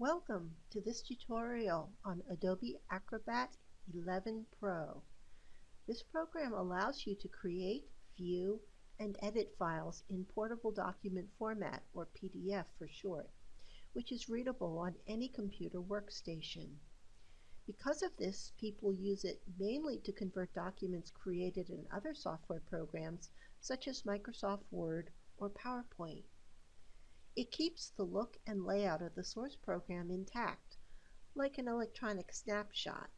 Welcome to this tutorial on Adobe Acrobat 11 Pro. This program allows you to create, view, and edit files in portable document format, or PDF for short, which is readable on any computer workstation. Because of this, people use it mainly to convert documents created in other software programs such as Microsoft Word or PowerPoint. It keeps the look and layout of the source program intact, like an electronic snapshot.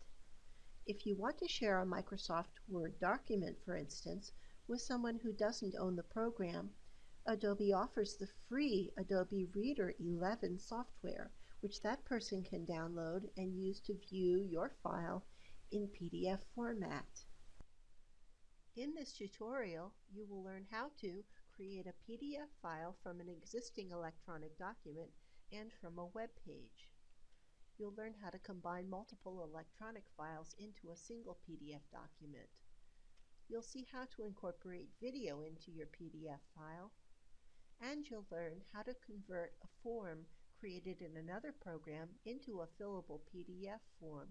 If you want to share a Microsoft Word document, for instance, with someone who doesn't own the program, Adobe offers the free Adobe Reader 11 software, which that person can download and use to view your file in PDF format. In this tutorial, you will learn how to create a PDF file from an existing electronic document and from a web page. You'll learn how to combine multiple electronic files into a single PDF document. You'll see how to incorporate video into your PDF file, and you'll learn how to convert a form created in another program into a fillable PDF form.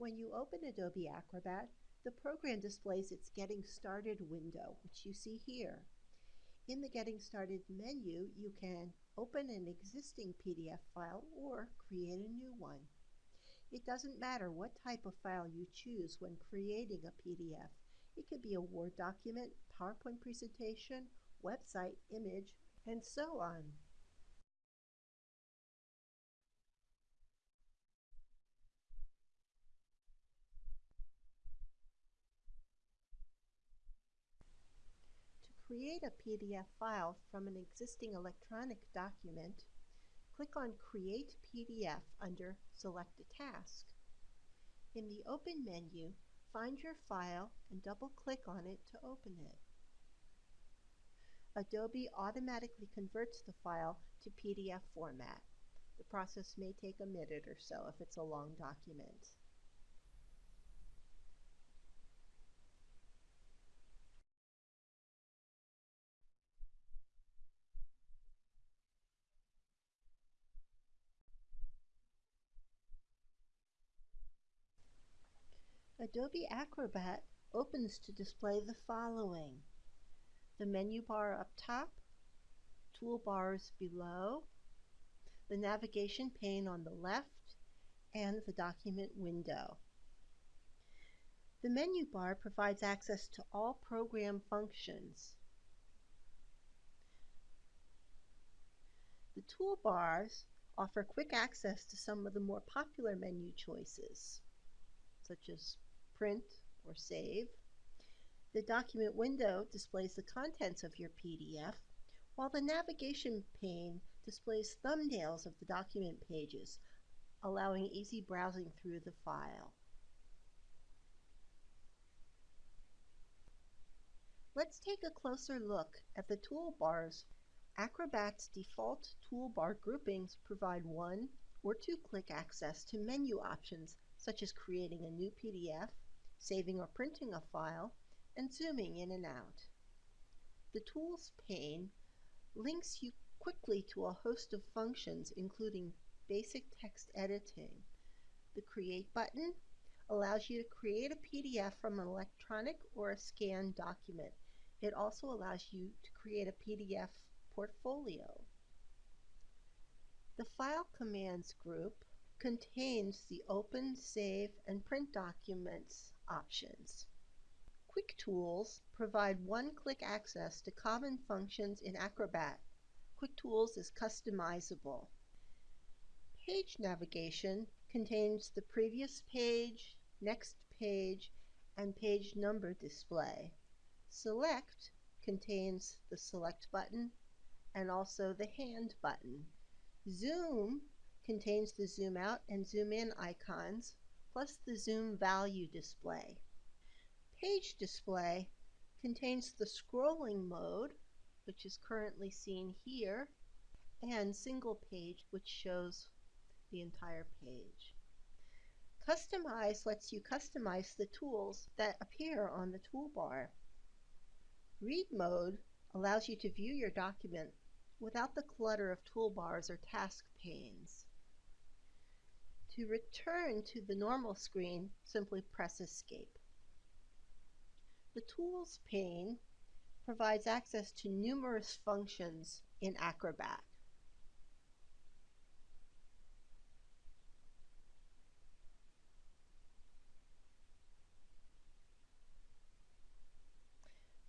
When you open Adobe Acrobat, the program displays its Getting Started window, which you see here. In the Getting Started menu, you can open an existing PDF file or create a new one. It doesn't matter what type of file you choose when creating a PDF. It could be a Word document, PowerPoint presentation, website, image, and so on. Create a PDF file from an existing electronic document, click on Create PDF under Select a Task. In the Open menu, find your file and double-click on it to open it. Adobe automatically converts the file to PDF format. The process may take a minute or so if it's a long document. Adobe Acrobat opens to display the following. The menu bar up top, toolbars below, the navigation pane on the left, and the document window. The menu bar provides access to all program functions. The toolbars offer quick access to some of the more popular menu choices, such as print, or save. The document window displays the contents of your PDF, while the navigation pane displays thumbnails of the document pages, allowing easy browsing through the file. Let's take a closer look at the toolbars. Acrobat's default toolbar groupings provide one or two-click access to menu options such as creating a new PDF, saving or printing a file, and zooming in and out. The Tools pane links you quickly to a host of functions including basic text editing. The Create button allows you to create a PDF from an electronic or a scanned document. It also allows you to create a PDF portfolio. The File Commands group contains the Open, Save, and Print documents options. Quick Tools provide one-click access to common functions in Acrobat. Quick Tools is customizable. Page navigation contains the previous page, next page, and page number display. Select contains the Select button and also the Hand button. Zoom contains the zoom out and zoom in icons, plus the zoom value display. Page display contains the scrolling mode, which is currently seen here, and single page, which shows the entire page. Customize lets you customize the tools that appear on the toolbar. Read mode allows you to view your document without the clutter of toolbars or task panes. To return to the normal screen, simply press Escape. The Tools pane provides access to numerous functions in Acrobat.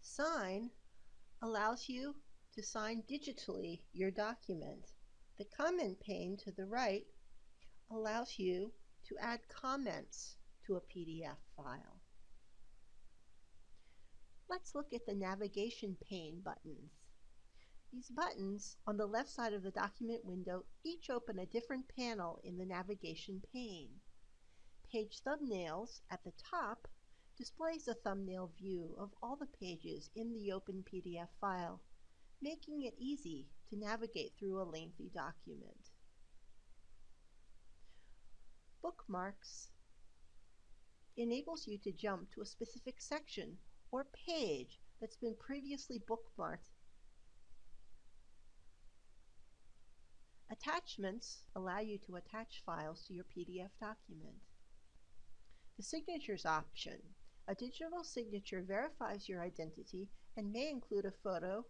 Sign allows you to sign digitally your document. The comment pane to the right allows you to add comments to a PDF file. Let's look at the navigation pane buttons. These buttons on the left side of the document window each open a different panel in the navigation pane. Page thumbnails at the top displays a thumbnail view of all the pages in the open PDF file, making it easy to navigate through a lengthy document. Bookmarks enables you to jump to a specific section or page that's been previously bookmarked. Attachments allow you to attach files to your PDF document. The Signatures option. A digital signature verifies your identity and may include a photo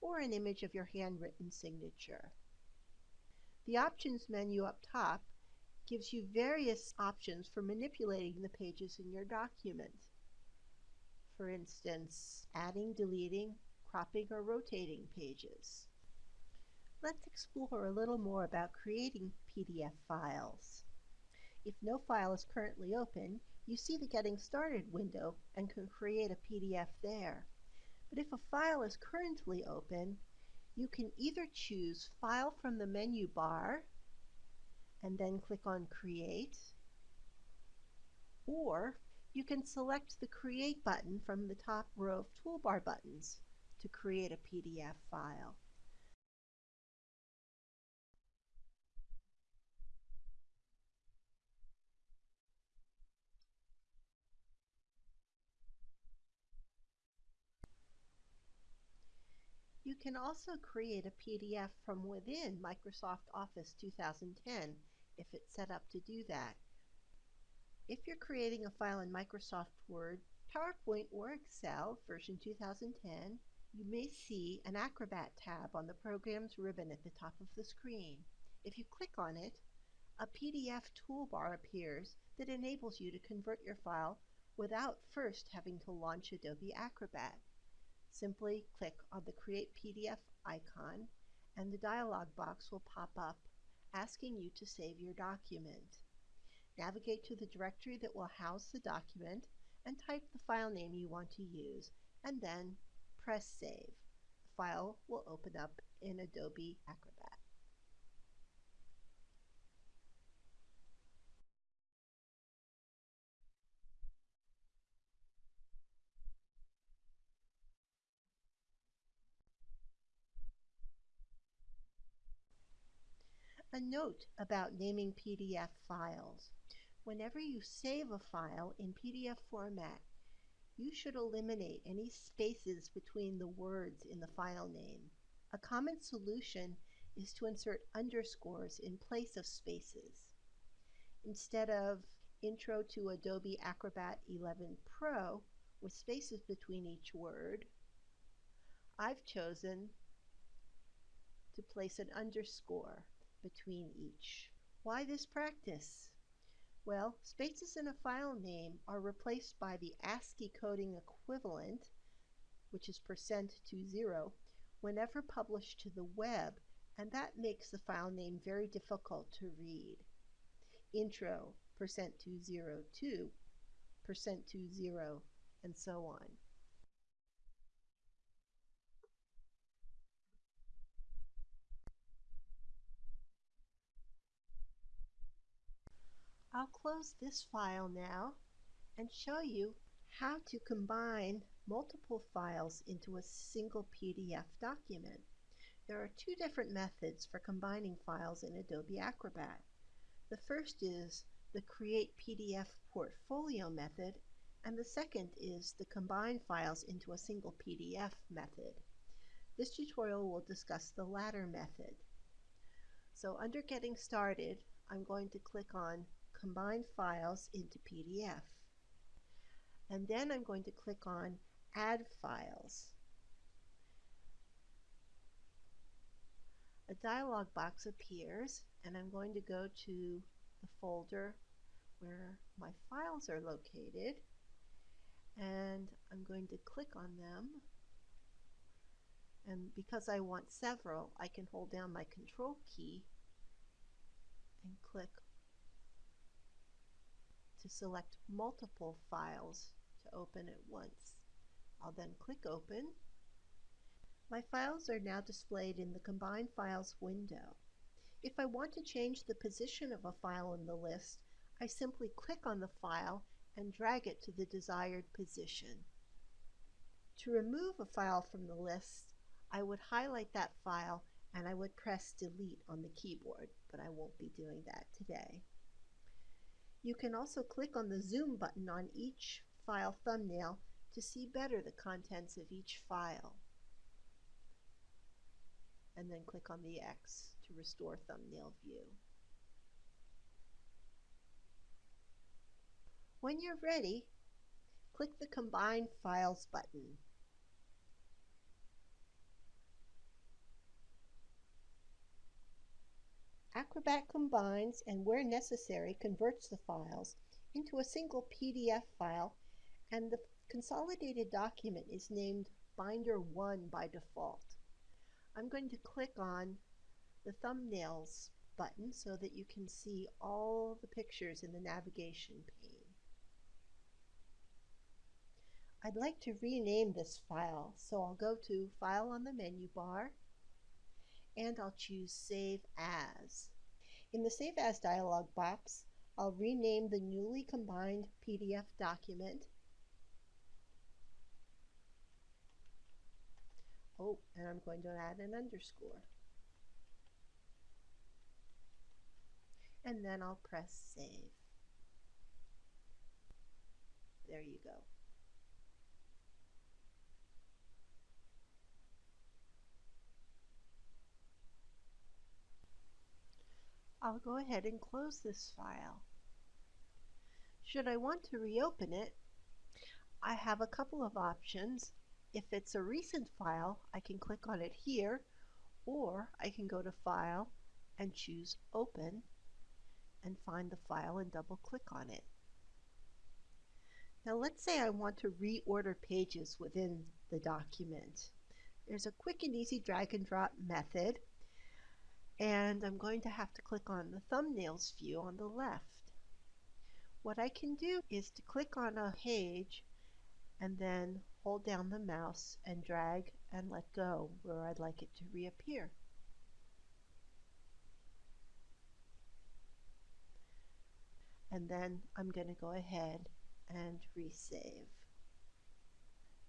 or an image of your handwritten signature. The Options menu up top gives you various options for manipulating the pages in your document for instance, adding, deleting, cropping, or rotating pages. Let's explore a little more about creating PDF files. If no file is currently open, you see the Getting Started window and can create a PDF there. But if a file is currently open, you can either choose File from the menu bar and then click on Create, or you can select the Create button from the top row of toolbar buttons to create a PDF file. You can also create a PDF from within Microsoft Office 2010 if it's set up to do that. If you're creating a file in Microsoft Word, PowerPoint, or Excel version 2010, you may see an Acrobat tab on the Programs ribbon at the top of the screen. If you click on it, a PDF toolbar appears that enables you to convert your file without first having to launch Adobe Acrobat. Simply click on the Create PDF icon and the dialog box will pop up asking you to save your document. Navigate to the directory that will house the document and type the file name you want to use, and then press Save. The file will open up in Adobe Acrobat. A note about naming PDF files. Whenever you save a file in PDF format, you should eliminate any spaces between the words in the file name. A common solution is to insert underscores in place of spaces. Instead of Intro to Adobe Acrobat 11 Pro with spaces between each word, I've chosen to place an underscore between each. Why this practice? Well, spaces in a file name are replaced by the ASCII coding equivalent, which is percent to zero, whenever published to the web, and that makes the file name very difficult to read. Intro, percent to zero two, percent to zero, and so on. I'll close this file now and show you how to combine multiple files into a single PDF document. There are two different methods for combining files in Adobe Acrobat. The first is the Create PDF Portfolio method, and the second is the Combine Files into a Single PDF method. This tutorial will discuss the latter method. So under Getting Started, I'm going to click on Combine Files into PDF. And then I'm going to click on Add Files. A dialog box appears and I'm going to go to the folder where my files are located and I'm going to click on them and because I want several I can hold down my control key and click to select multiple files to open at once. I'll then click open. My files are now displayed in the Combine Files window. If I want to change the position of a file in the list, I simply click on the file and drag it to the desired position. To remove a file from the list, I would highlight that file and I would press delete on the keyboard, but I won't be doing that today. You can also click on the zoom button on each file thumbnail to see better the contents of each file. And then click on the X to restore thumbnail view. When you're ready, click the Combine Files button. Acrobat combines and where necessary converts the files into a single PDF file and the consolidated document is named Binder 1 by default. I'm going to click on the thumbnails button so that you can see all the pictures in the navigation pane. I'd like to rename this file, so I'll go to File on the menu bar and I'll choose Save As. In the Save As dialog box, I'll rename the newly combined PDF document. Oh, and I'm going to add an underscore. And then I'll press Save. There you go. I'll go ahead and close this file. Should I want to reopen it, I have a couple of options. If it's a recent file, I can click on it here, or I can go to File and choose Open and find the file and double click on it. Now let's say I want to reorder pages within the document. There's a quick and easy drag and drop method and I'm going to have to click on the thumbnails view on the left. What I can do is to click on a page and then hold down the mouse and drag and let go where I'd like it to reappear. And then I'm going to go ahead and resave.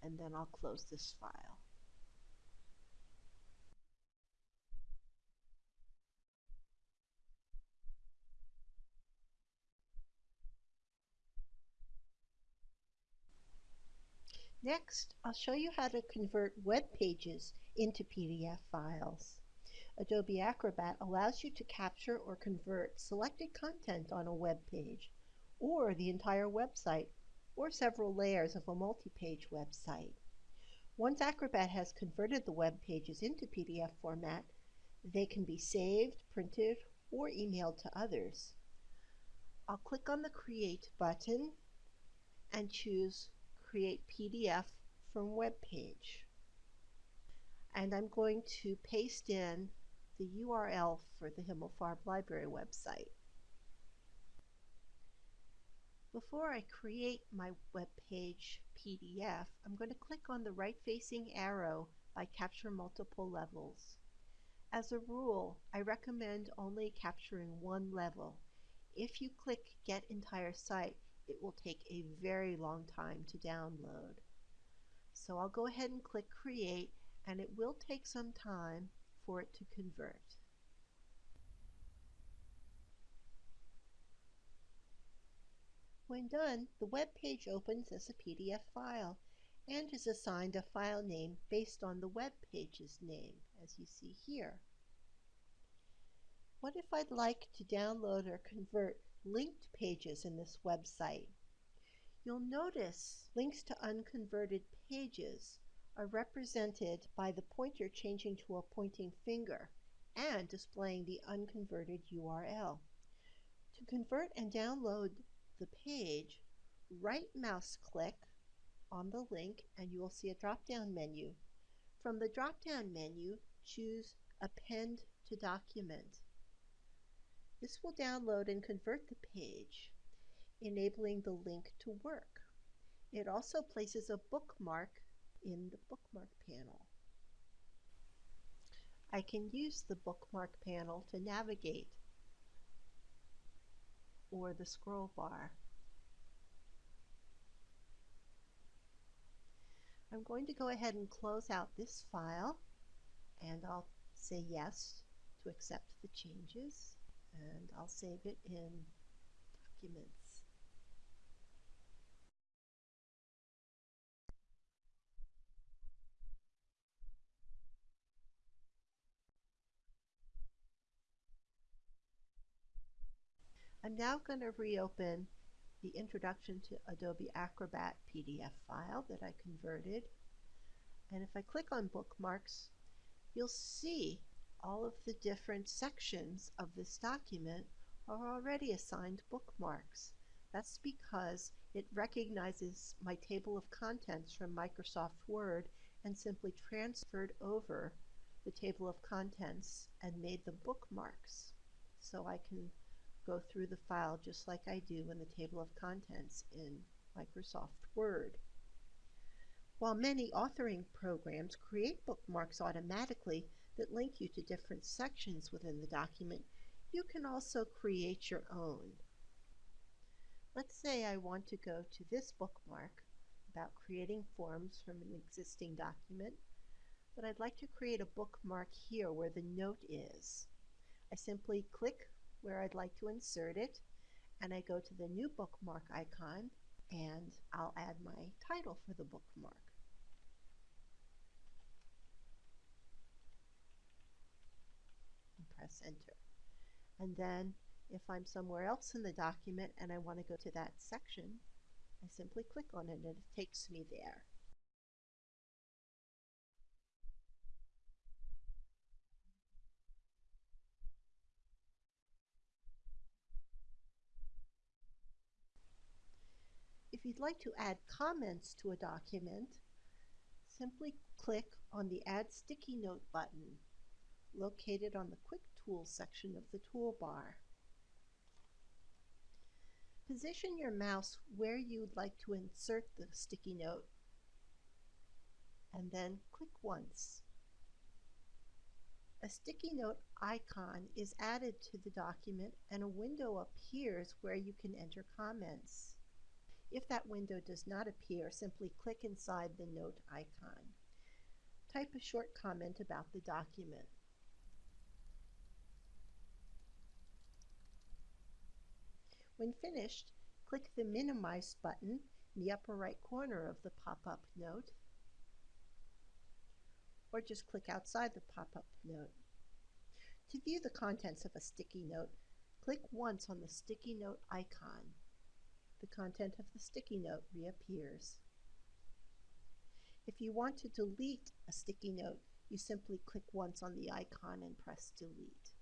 And then I'll close this file. Next, I'll show you how to convert web pages into PDF files. Adobe Acrobat allows you to capture or convert selected content on a web page, or the entire website, or several layers of a multi-page website. Once Acrobat has converted the web pages into PDF format, they can be saved, printed, or emailed to others. I'll click on the Create button and choose create PDF from web page. And I'm going to paste in the URL for the Himmelfarb Library website. Before I create my web page PDF, I'm going to click on the right-facing arrow by Capture Multiple Levels. As a rule, I recommend only capturing one level. If you click Get Entire Site, it will take a very long time to download. So I'll go ahead and click Create and it will take some time for it to convert. When done, the web page opens as a PDF file and is assigned a file name based on the web page's name, as you see here. What if I'd like to download or convert linked pages in this website? You'll notice links to unconverted pages are represented by the pointer changing to a pointing finger and displaying the unconverted URL. To convert and download the page, right mouse click on the link and you will see a drop-down menu. From the drop-down menu, choose Append to Document. This will download and convert the page, enabling the link to work. It also places a bookmark in the bookmark panel. I can use the bookmark panel to navigate or the scroll bar. I'm going to go ahead and close out this file and I'll say yes to accept the changes and I'll save it in documents. I'm now going to reopen the Introduction to Adobe Acrobat PDF file that I converted. And if I click on bookmarks, you'll see all of the different sections of this document are already assigned bookmarks. That's because it recognizes my table of contents from Microsoft Word and simply transferred over the table of contents and made the bookmarks. So I can go through the file just like I do in the table of contents in Microsoft Word. While many authoring programs create bookmarks automatically that link you to different sections within the document, you can also create your own. Let's say I want to go to this bookmark about creating forms from an existing document, but I'd like to create a bookmark here where the note is. I simply click where I'd like to insert it and I go to the new bookmark icon and I'll add my title for the bookmark. Press enter. And then if I'm somewhere else in the document and I want to go to that section, I simply click on it and it takes me there. If you'd like to add comments to a document, simply click on the Add Sticky Note button located on the Quick Tools section of the toolbar. Position your mouse where you'd like to insert the sticky note and then click once. A sticky note icon is added to the document and a window appears where you can enter comments. If that window does not appear, simply click inside the note icon. Type a short comment about the document. When finished, click the Minimize button in the upper right corner of the pop-up note, or just click outside the pop-up note. To view the contents of a sticky note, click once on the sticky note icon the content of the sticky note reappears. If you want to delete a sticky note, you simply click once on the icon and press delete.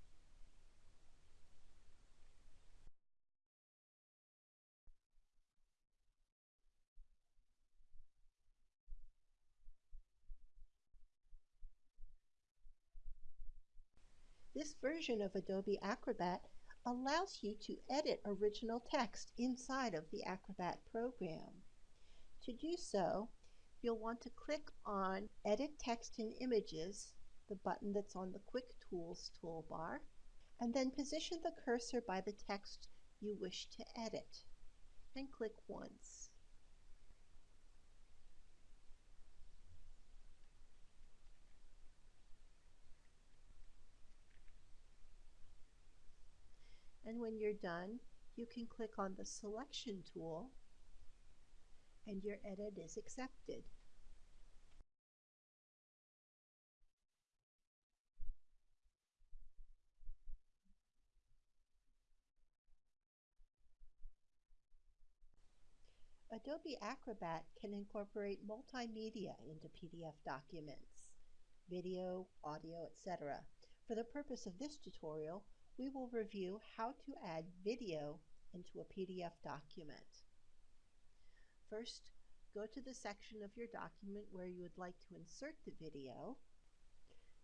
This version of Adobe Acrobat allows you to edit original text inside of the Acrobat program. To do so, you'll want to click on Edit Text and Images, the button that's on the Quick Tools toolbar, and then position the cursor by the text you wish to edit, and click once. And when you're done, you can click on the Selection tool and your edit is accepted. Adobe Acrobat can incorporate multimedia into PDF documents, video, audio, etc. For the purpose of this tutorial, we will review how to add video into a PDF document. First, go to the section of your document where you would like to insert the video.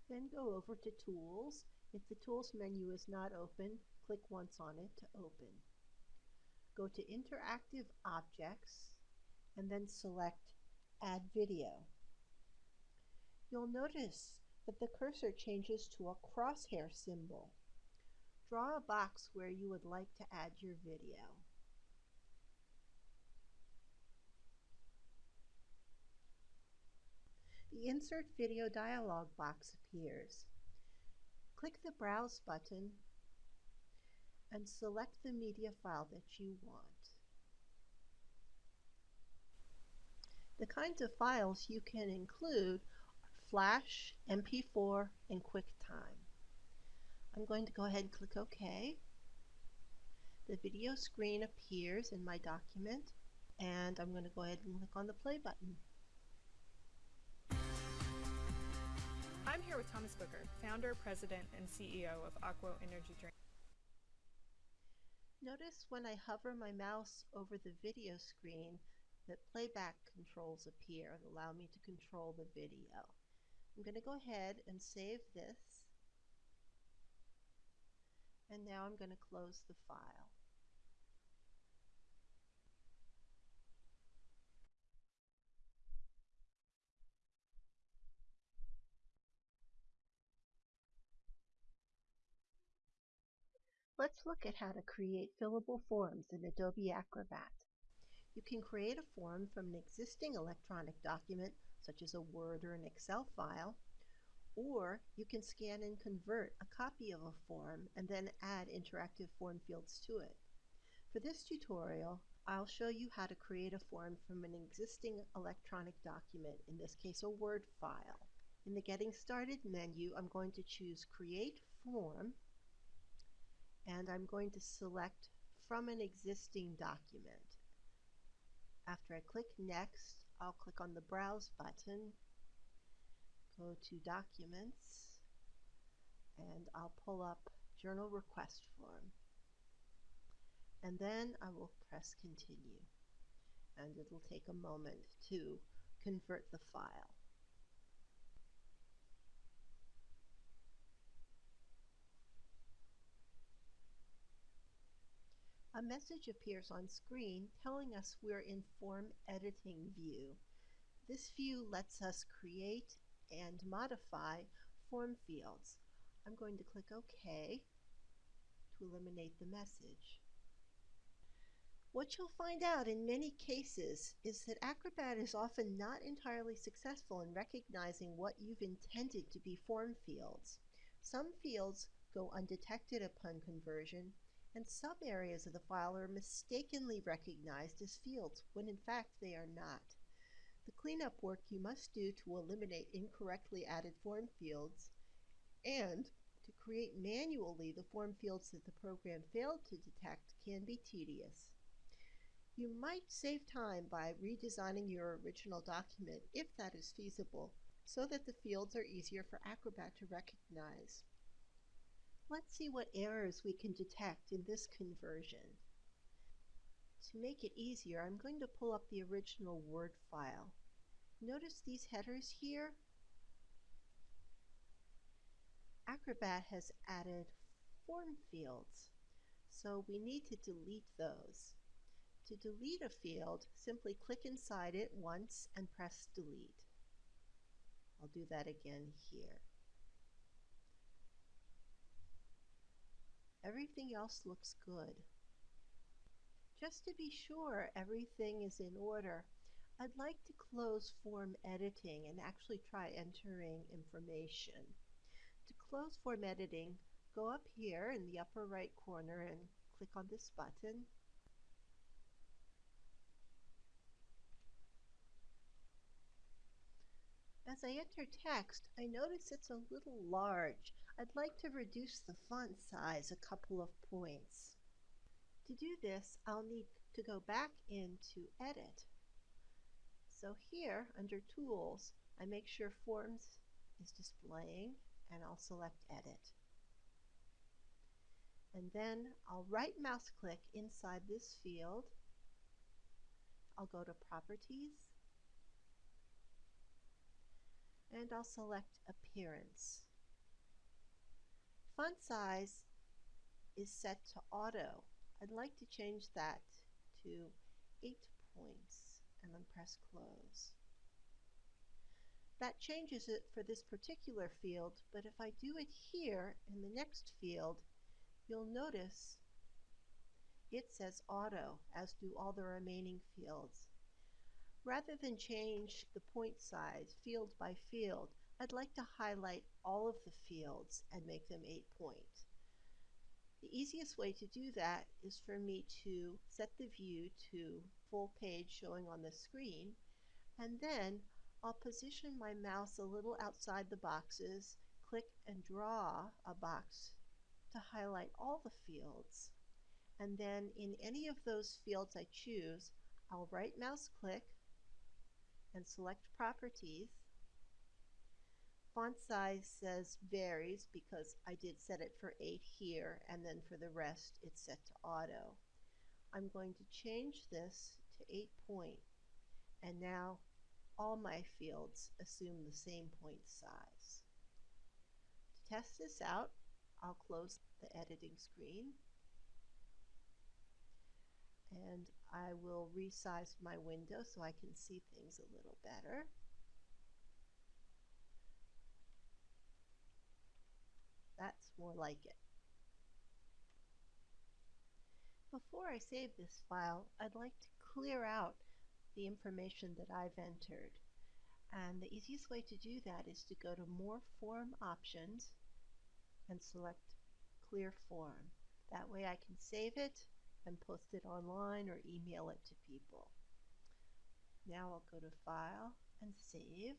Then go over to Tools. If the Tools menu is not open, click once on it to open. Go to Interactive Objects and then select Add Video. You'll notice that the cursor changes to a crosshair symbol. Draw a box where you would like to add your video. The Insert Video dialog box appears. Click the Browse button and select the media file that you want. The kinds of files you can include are Flash, MP4, and QuickTime. I'm going to go ahead and click OK. The video screen appears in my document and I'm going to go ahead and click on the play button. I'm here with Thomas Booker, founder, president, and CEO of Aqua Energy Drink. Notice when I hover my mouse over the video screen that playback controls appear and allow me to control the video. I'm going to go ahead and save this and now I'm going to close the file. Let's look at how to create fillable forms in Adobe Acrobat. You can create a form from an existing electronic document, such as a Word or an Excel file, or you can scan and convert a copy of a form and then add interactive form fields to it. For this tutorial, I'll show you how to create a form from an existing electronic document, in this case a Word file. In the Getting Started menu, I'm going to choose Create Form, and I'm going to select from an existing document. After I click Next, I'll click on the Browse button go to Documents, and I'll pull up Journal Request Form. And then I will press Continue. And it'll take a moment to convert the file. A message appears on screen telling us we're in Form Editing view. This view lets us create and modify form fields. I'm going to click OK to eliminate the message. What you'll find out in many cases is that Acrobat is often not entirely successful in recognizing what you've intended to be form fields. Some fields go undetected upon conversion, and some areas of the file are mistakenly recognized as fields when in fact they are not. The cleanup work you must do to eliminate incorrectly added form fields and to create manually the form fields that the program failed to detect can be tedious. You might save time by redesigning your original document if that is feasible so that the fields are easier for Acrobat to recognize. Let's see what errors we can detect in this conversion. To make it easier, I'm going to pull up the original Word file. Notice these headers here? Acrobat has added form fields, so we need to delete those. To delete a field, simply click inside it once and press delete. I'll do that again here. Everything else looks good. Just to be sure everything is in order, I'd like to close form editing and actually try entering information. To close form editing, go up here in the upper right corner and click on this button. As I enter text, I notice it's a little large. I'd like to reduce the font size a couple of points. To do this, I'll need to go back into Edit. So here, under Tools, I make sure Forms is displaying, and I'll select Edit. And then I'll right mouse click inside this field. I'll go to Properties, and I'll select Appearance. Font size is set to auto. I'd like to change that to 8 points and then press close. That changes it for this particular field, but if I do it here in the next field, you'll notice it says auto, as do all the remaining fields. Rather than change the point size field by field, I'd like to highlight all of the fields and make them 8 point. The easiest way to do that is for me to set the view to full page showing on the screen, and then I'll position my mouse a little outside the boxes, click and draw a box to highlight all the fields. And then in any of those fields I choose, I'll right mouse click and select Properties. Font size says varies because I did set it for 8 here and then for the rest it's set to auto. I'm going to change this to 8 point and now all my fields assume the same point size. To test this out, I'll close the editing screen and I will resize my window so I can see things a little better. That's more like it. Before I save this file, I'd like to clear out the information that I've entered. And the easiest way to do that is to go to More Form Options and select Clear Form. That way I can save it and post it online or email it to people. Now I'll go to File and Save.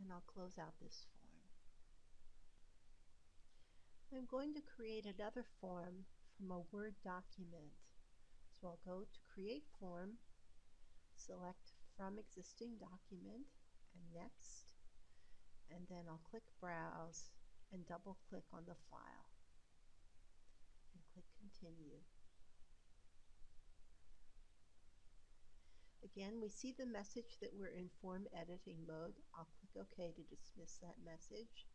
And I'll close out this form. I'm going to create another form from a Word document. So I'll go to Create Form, select From Existing Document, and Next, and then I'll click Browse and double click on the file and click Continue. Again, we see the message that we're in form editing mode. I'll click OK to dismiss that message.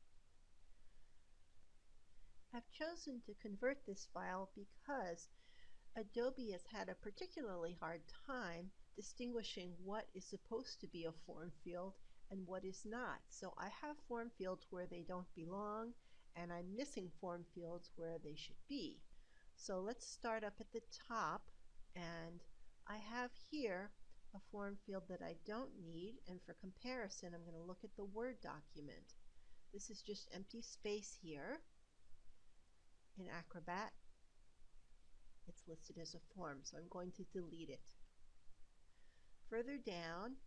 I've chosen to convert this file because Adobe has had a particularly hard time distinguishing what is supposed to be a form field and what is not. So I have form fields where they don't belong and I'm missing form fields where they should be. So let's start up at the top and I have here a form field that I don't need and for comparison I'm going to look at the Word document. This is just empty space here in Acrobat it's listed as a form, so I'm going to delete it. Further down,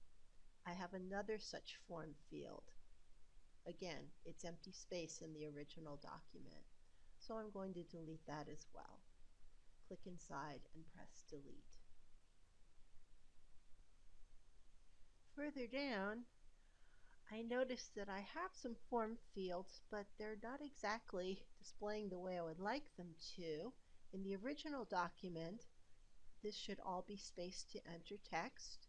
I have another such form field. Again, it's empty space in the original document, so I'm going to delete that as well. Click inside and press delete. Further down, I notice that I have some form fields, but they're not exactly displaying the way I would like them to. In the original document, this should all be spaced to enter text.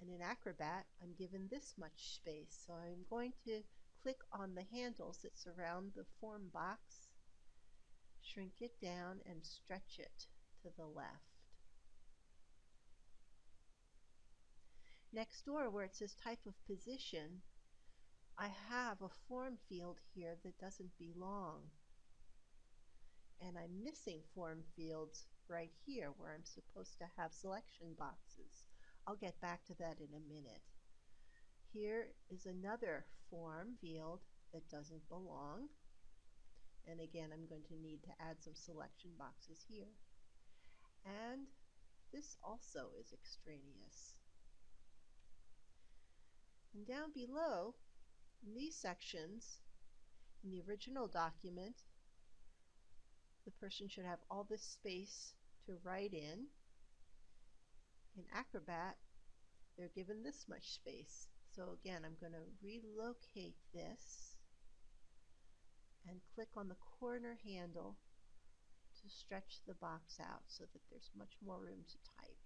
And in Acrobat, I'm given this much space. So I'm going to click on the handles that surround the form box, shrink it down, and stretch it to the left. Next door, where it says type of position, I have a form field here that doesn't belong and I'm missing form fields right here where I'm supposed to have selection boxes. I'll get back to that in a minute. Here is another form field that doesn't belong. And again, I'm going to need to add some selection boxes here. And this also is extraneous. Down below, in these sections, in the original document, the person should have all this space to write in. In Acrobat, they're given this much space. So again, I'm going to relocate this and click on the corner handle to stretch the box out so that there's much more room to type.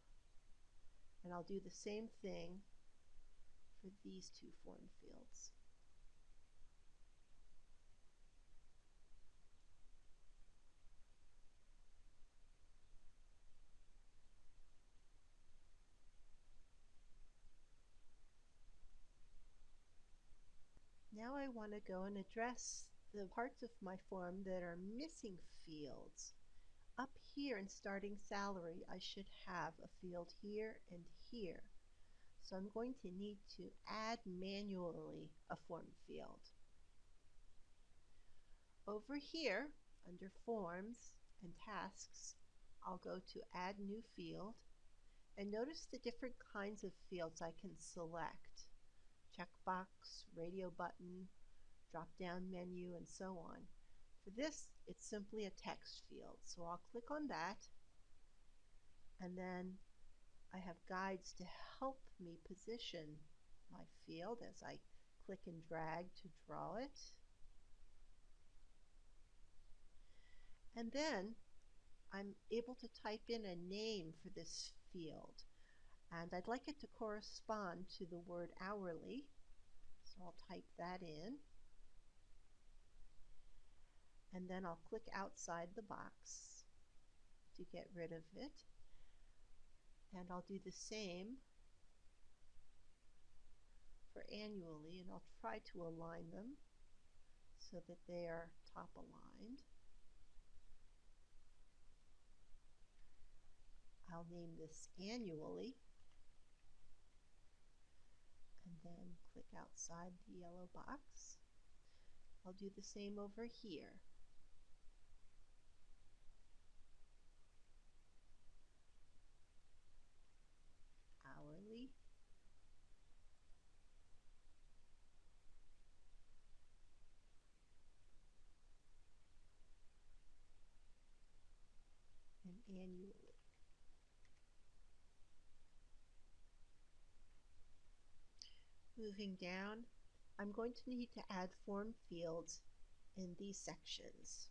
And I'll do the same thing for these two form fields. Now I want to go and address the parts of my form that are missing fields. Up here in starting salary, I should have a field here and here. So I'm going to need to add manually a form field. Over here, under Forms and Tasks, I'll go to Add New Field, and notice the different kinds of fields I can select checkbox, radio button, drop down menu, and so on. For this, it's simply a text field. So I'll click on that, and then I have guides to help me position my field as I click and drag to draw it. And then I'm able to type in a name for this field. And I'd like it to correspond to the word hourly. So I'll type that in. And then I'll click outside the box to get rid of it and I'll do the same for annually and I'll try to align them so that they are top aligned. I'll name this annually and then click outside the yellow box. I'll do the same over here. Hourly. And annually. Moving down, I'm going to need to add form fields in these sections.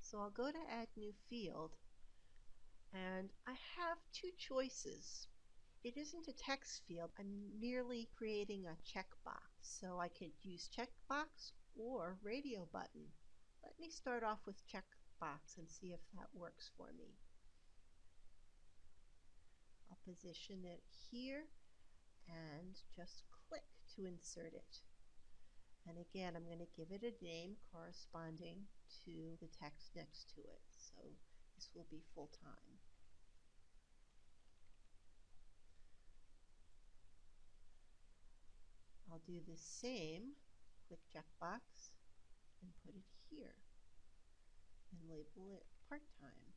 So I'll go to add new field and I have two choices. It isn't a text field, I'm merely creating a checkbox. So I could use checkbox or radio button. Let me start off with checkbox and see if that works for me. I'll position it here and just click to insert it. And again, I'm going to give it a name corresponding to the text next to it. So this will be full time. I'll do the same, click checkbox, and put it here, and label it part-time.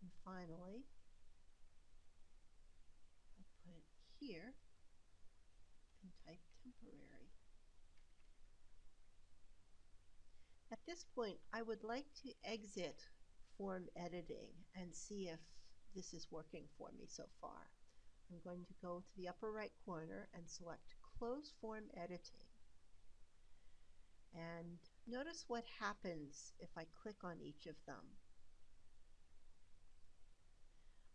And finally, here and type temporary. At this point, I would like to exit form editing and see if this is working for me so far. I'm going to go to the upper right corner and select Close Form Editing. And notice what happens if I click on each of them.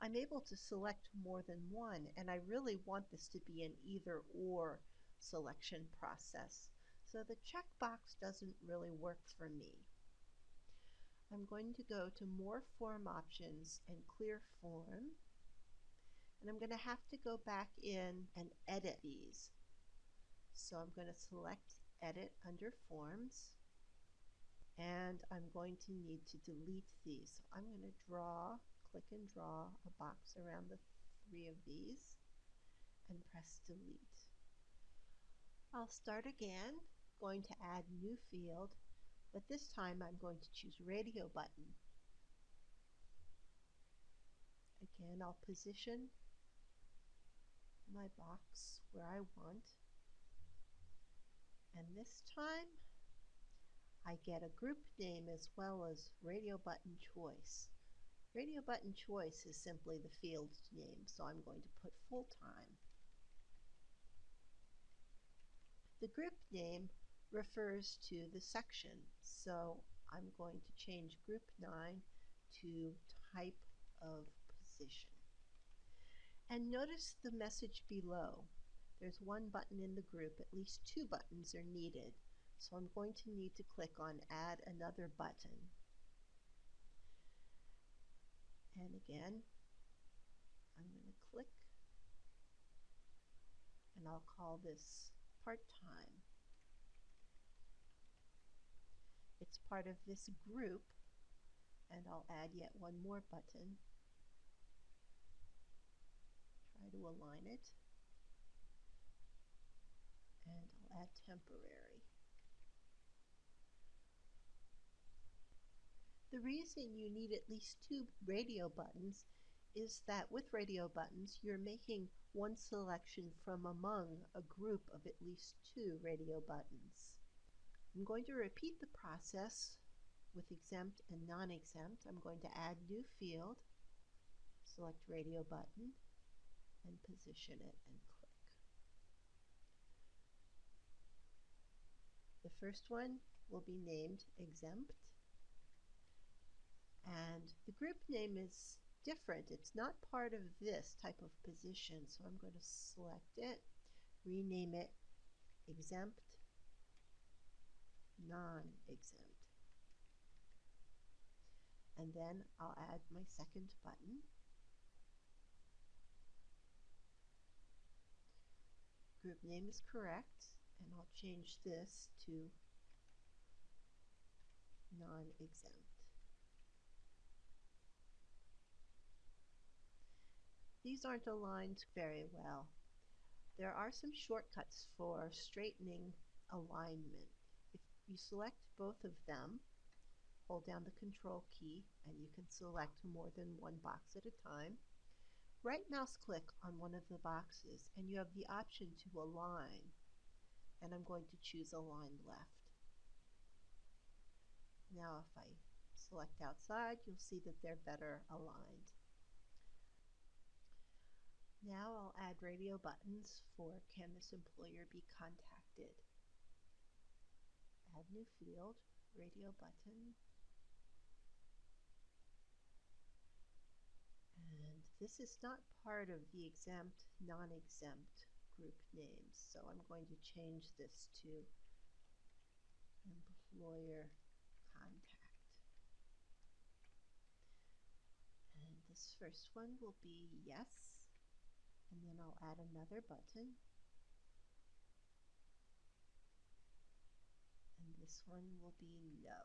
I'm able to select more than one, and I really want this to be an either or selection process. So the checkbox doesn't really work for me. I'm going to go to More Form Options and Clear Form. And I'm going to have to go back in and edit these. So I'm going to select Edit under Forms. And I'm going to need to delete these. I'm going to draw click and draw a box around the three of these and press delete. I'll start again, going to add new field, but this time I'm going to choose radio button. Again, I'll position my box where I want. And this time, I get a group name as well as radio button choice. Radio button choice is simply the field name, so I'm going to put full time. The group name refers to the section, so I'm going to change group 9 to type of position. And notice the message below. There's one button in the group, at least two buttons are needed. So I'm going to need to click on add another button. And again, I'm going to click and I'll call this part-time. It's part of this group and I'll add yet one more button. Try to align it and I'll add temporary. The reason you need at least two radio buttons is that with radio buttons you're making one selection from among a group of at least two radio buttons. I'm going to repeat the process with exempt and non-exempt. I'm going to add new field, select radio button, and position it and click. The first one will be named exempt and the group name is different. It's not part of this type of position. So I'm going to select it, rename it exempt, non-exempt. And then I'll add my second button. Group name is correct, and I'll change this to non-exempt. These aren't aligned very well. There are some shortcuts for straightening alignment. If you select both of them, hold down the control key and you can select more than one box at a time. Right mouse click on one of the boxes and you have the option to align and I'm going to choose align left. Now if I select outside you'll see that they're better aligned. Now I'll add radio buttons for Can this employer be contacted? Add new field, radio button. And this is not part of the exempt, non-exempt group names, so I'm going to change this to employer contact. And this first one will be yes and then I'll add another button. And this one will be no.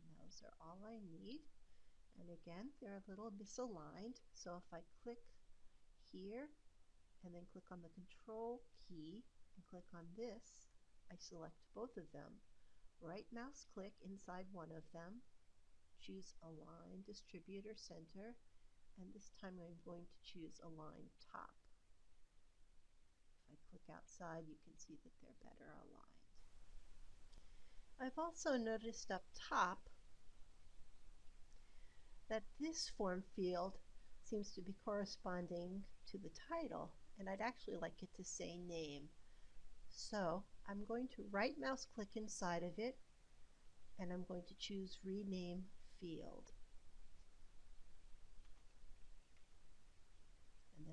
And those are all I need. And again they're a little misaligned. So if I click here and then click on the control key and click on this I select both of them. Right mouse click inside one of them. Choose align distribute or center and this time I'm going to choose align top. If I click outside you can see that they're better aligned. I've also noticed up top that this form field seems to be corresponding to the title and I'd actually like it to say name. So I'm going to right mouse click inside of it and I'm going to choose rename field.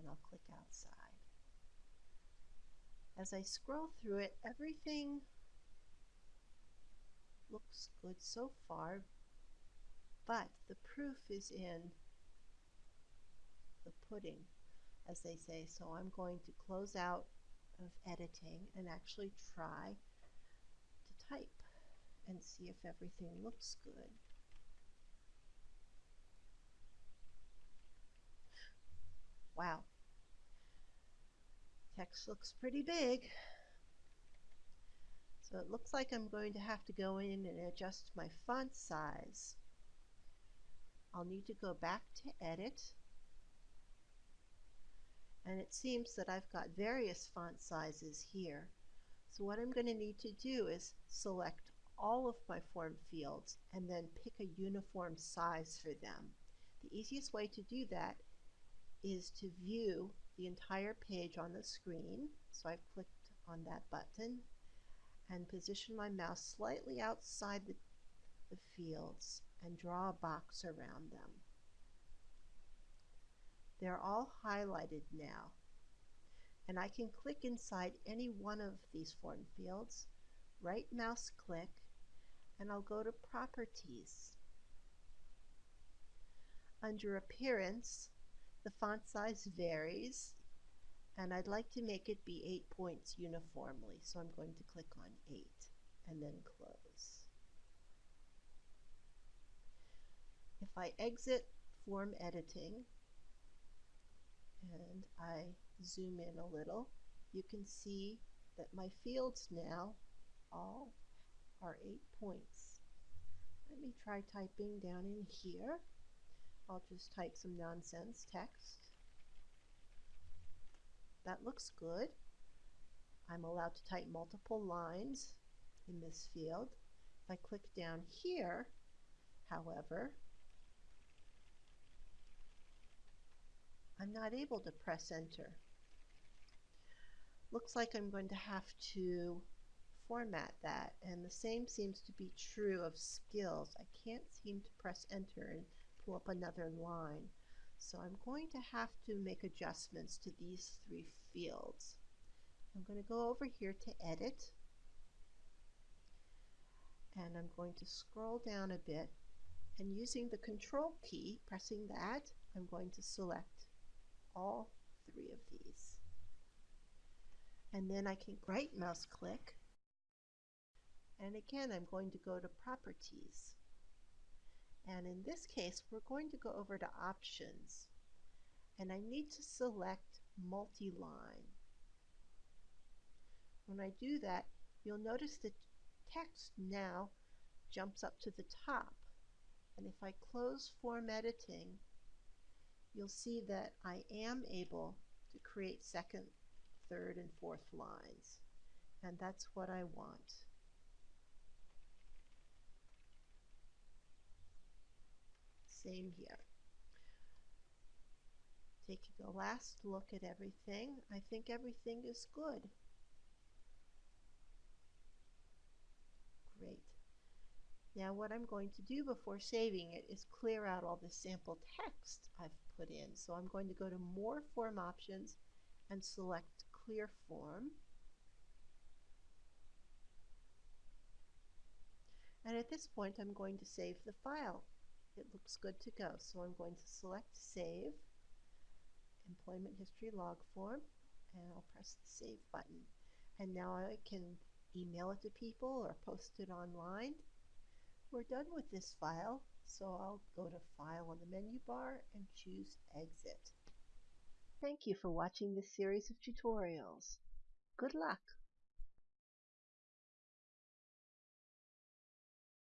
I'll click outside. As I scroll through it, everything looks good so far, but the proof is in the pudding, as they say. So I'm going to close out of editing and actually try to type and see if everything looks good. Wow. Text looks pretty big. So it looks like I'm going to have to go in and adjust my font size. I'll need to go back to edit and it seems that I've got various font sizes here. So what I'm going to need to do is select all of my form fields and then pick a uniform size for them. The easiest way to do that is to view the entire page on the screen. So I've clicked on that button and position my mouse slightly outside the, the fields and draw a box around them. They're all highlighted now. And I can click inside any one of these form fields, right mouse click, and I'll go to Properties. Under Appearance, the font size varies, and I'd like to make it be 8 points uniformly, so I'm going to click on 8 and then close. If I exit form editing and I zoom in a little, you can see that my fields now all are 8 points. Let me try typing down in here. I'll just type some nonsense text. That looks good. I'm allowed to type multiple lines in this field. If I click down here, however, I'm not able to press enter. Looks like I'm going to have to format that and the same seems to be true of skills. I can't seem to press enter and pull up another line. So I'm going to have to make adjustments to these three fields. I'm going to go over here to edit and I'm going to scroll down a bit and using the control key, pressing that, I'm going to select all three of these. And then I can right mouse click and again I'm going to go to properties and in this case we're going to go over to options and I need to select multi-line. When I do that you'll notice the text now jumps up to the top and if I close form editing you'll see that I am able to create second, third, and fourth lines. And that's what I want. Same here. Taking a last look at everything, I think everything is good. Great. Now what I'm going to do before saving it is clear out all the sample text I've put in. So I'm going to go to more form options and select clear form. And at this point I'm going to save the file. It looks good to go. So I'm going to select save, employment history log form, and I'll press the save button. And now I can email it to people or post it online. We're done with this file, so I'll go to File on the menu bar and choose Exit. Thank you for watching this series of tutorials. Good luck!